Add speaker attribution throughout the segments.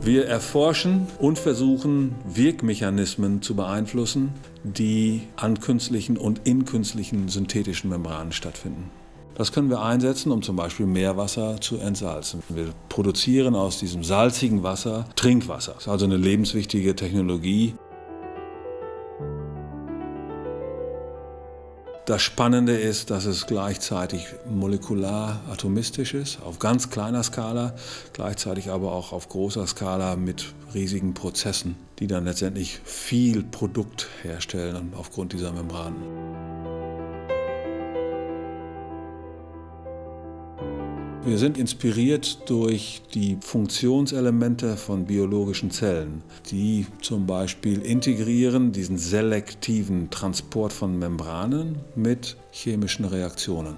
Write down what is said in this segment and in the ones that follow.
Speaker 1: Wir erforschen und versuchen, Wirkmechanismen zu beeinflussen, die an künstlichen und in künstlichen synthetischen Membranen stattfinden. Das können wir einsetzen, um zum Beispiel Meerwasser zu entsalzen. Wir produzieren aus diesem salzigen Wasser Trinkwasser. Das ist also eine lebenswichtige Technologie. Das Spannende ist, dass es gleichzeitig molekular atomistisch ist, auf ganz kleiner Skala, gleichzeitig aber auch auf großer Skala mit riesigen Prozessen, die dann letztendlich viel Produkt herstellen aufgrund dieser Membranen. Wir sind inspiriert durch die Funktionselemente von biologischen Zellen, die zum Beispiel integrieren diesen selektiven Transport von Membranen mit chemischen Reaktionen.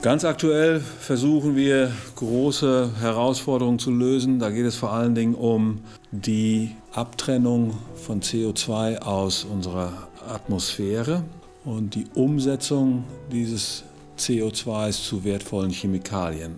Speaker 1: Ganz aktuell versuchen wir große Herausforderungen zu lösen. Da geht es vor allen Dingen um die Abtrennung von CO2 aus unserer Atmosphäre und die Umsetzung dieses CO2s zu wertvollen Chemikalien.